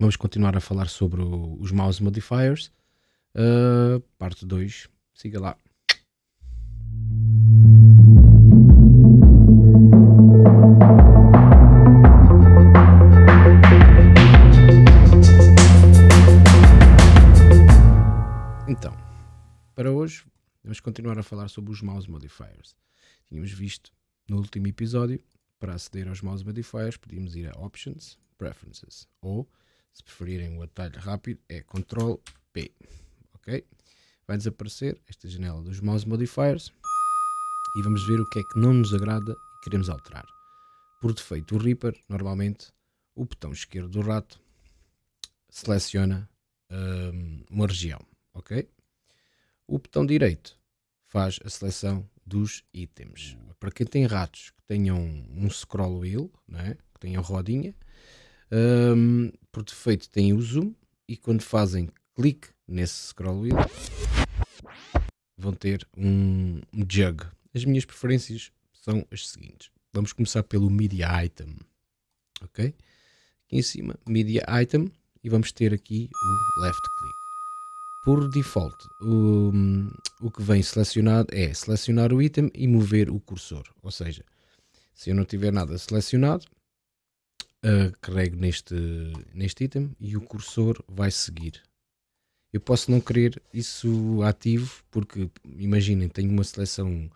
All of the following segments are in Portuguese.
Vamos continuar a falar sobre o, os mouse modifiers. Uh, parte 2. Siga lá. Então, para hoje vamos continuar a falar sobre os mouse modifiers. Tínhamos visto no último episódio, para aceder aos mouse modifiers, podíamos ir a Options, Preferences, ou, se preferirem o atalho rápido, é Ctrl P. Ok? Vai desaparecer esta janela dos mouse modifiers e vamos ver o que é que não nos agrada e queremos alterar. Por defeito, o Reaper, normalmente, o botão esquerdo do rato seleciona um, uma região, ok? O botão direito faz a seleção dos itens. Para quem tem ratos que tenham um scroll wheel, né, que tenham rodinha, um, por defeito tem o zoom e quando fazem clique nesse scroll wheel vão ter um, jug. As minhas preferências são as seguintes. Vamos começar pelo Media Item. Ok? Aqui em cima, Media Item e vamos ter aqui o Left Click por default, o, o que vem selecionado é selecionar o item e mover o cursor. Ou seja, se eu não tiver nada selecionado, carrego neste, neste item e o cursor vai seguir. Eu posso não querer isso ativo, porque imaginem, tenho uma seleção,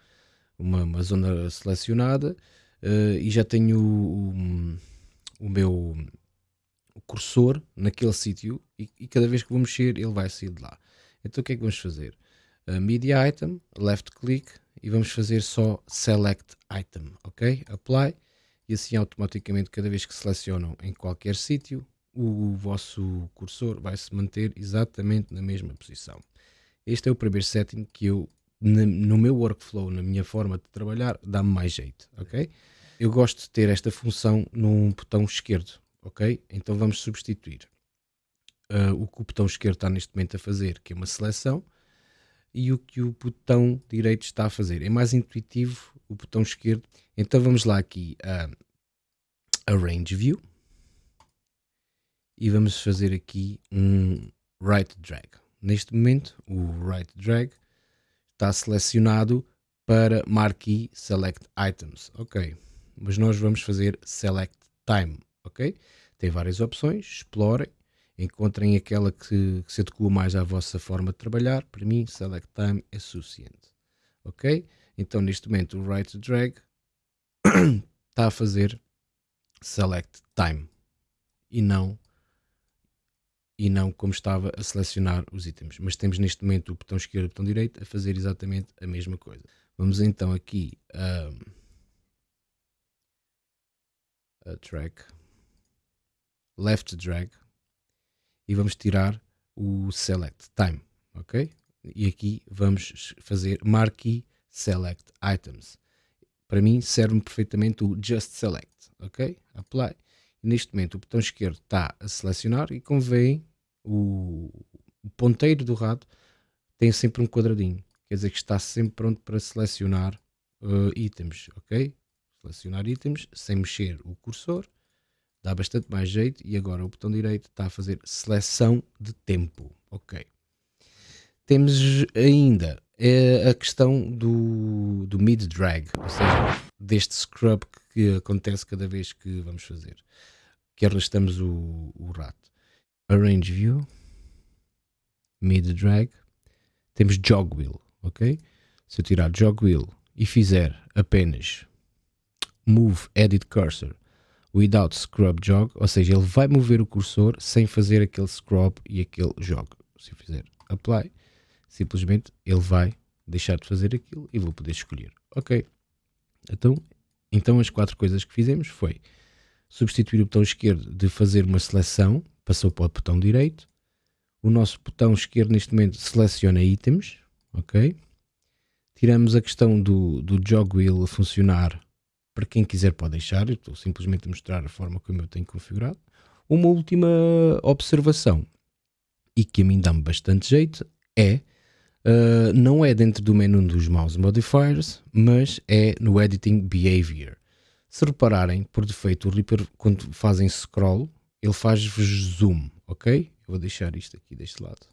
uma, uma zona selecionada uh, e já tenho o, o, o meu cursor naquele sítio e, e, cada vez que vou mexer ele vai sair de lá. Então o que é que vamos fazer? Uh, media Item, left click e vamos fazer só Select Item, ok? Apply e assim automaticamente cada vez que selecionam em qualquer sítio o vosso cursor vai se manter exatamente na mesma posição. Este é o primeiro setting que eu no meu workflow, na minha forma de trabalhar, dá-me mais jeito, ok? Eu gosto de ter esta função num botão esquerdo, ok? Então vamos substituir uh, o que o botão esquerdo está neste momento a fazer, que é uma seleção, e o que o botão direito está a fazer. É mais intuitivo o botão esquerdo. Então vamos lá aqui a Arrange View e vamos fazer aqui um Right Drag. Neste momento o Right Drag está selecionado para Marquee Select Items, ok? Mas nós vamos fazer Select Time, ok? Tem várias opções, explorem, encontrem aquela que, que, se adequa mais à vossa forma de trabalhar. Para mim, Select Time é suficiente, ok? Então, neste momento, o Right Drag está a fazer Select Time e não e não como estava a selecionar os itens. Mas temos neste momento o botão esquerdo e o botão direito a fazer exatamente a mesma coisa. Vamos então aqui a, a track left drag e vamos tirar o select time, ok? E aqui vamos fazer marquee select items. Para mim serve-me perfeitamente o just select, ok? Apply. Neste momento o botão esquerdo está a selecionar e como veem o, o ponteiro do rato tem sempre um quadradinho. Quer dizer que está sempre pronto para selecionar uh, itens, ok? Selecionar itens sem mexer o cursor dá bastante mais jeito e agora o botão direito está a fazer seleção de tempo, ok. Temos ainda é, a questão do, do mid drag, ou seja, deste scrub que acontece cada vez que vamos fazer, que arrastamos o, o rato. Arrange view, mid drag, temos jog wheel, ok? Se eu tirar jog wheel e fizer apenas move edit cursor without scrub jog, ou seja, ele vai mover o cursor sem fazer aquele scrub e aquele jog. Se eu fizer apply, simplesmente ele vai deixar de fazer aquilo e vou poder escolher. Ok, então, então as quatro coisas que fizemos foi substituir o botão esquerdo de fazer uma seleção, passou para o botão direito. O nosso botão esquerdo neste momento seleciona itens, ok? Tiramos a questão do, do jog wheel a funcionar para quem quiser pode deixar, eu estou simplesmente a mostrar a forma como eu tenho configurado. Uma última observação, e que a mim dá-me bastante jeito, é, uh, não é dentro do menu dos mouse modifiers, mas é no editing behavior. Se repararem, por defeito, o Reaper, quando fazem scroll, ele faz zoom, ok? Eu vou deixar isto aqui deste lado.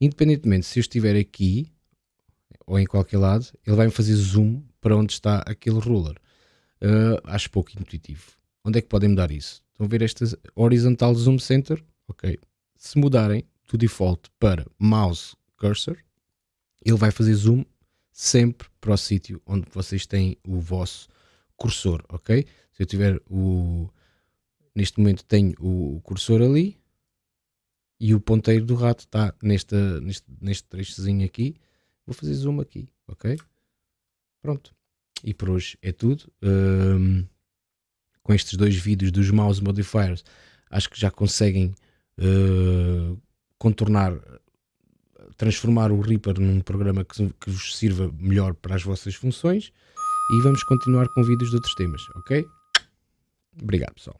Independentemente se eu estiver aqui ou em qualquer lado, ele vai me fazer zoom para onde está aquele ruler. Uh, acho pouco intuitivo. Onde é que podem mudar isso? Estão a ver esta horizontal zoom center? Ok. Se mudarem do default para mouse cursor, ele vai fazer zoom sempre para o sítio onde vocês têm o vosso cursor, ok? Se eu tiver o... Neste momento tenho o cursor ali e o ponteiro do rato está neste, neste trechozinho aqui. Vou fazer zoom aqui, ok? Pronto. E por hoje é tudo. Um, com estes dois vídeos dos mouse modifiers, acho que já conseguem uh, contornar, transformar o Reaper num programa que, que vos sirva melhor para as vossas funções. E vamos continuar com vídeos de outros temas, ok? Obrigado, pessoal.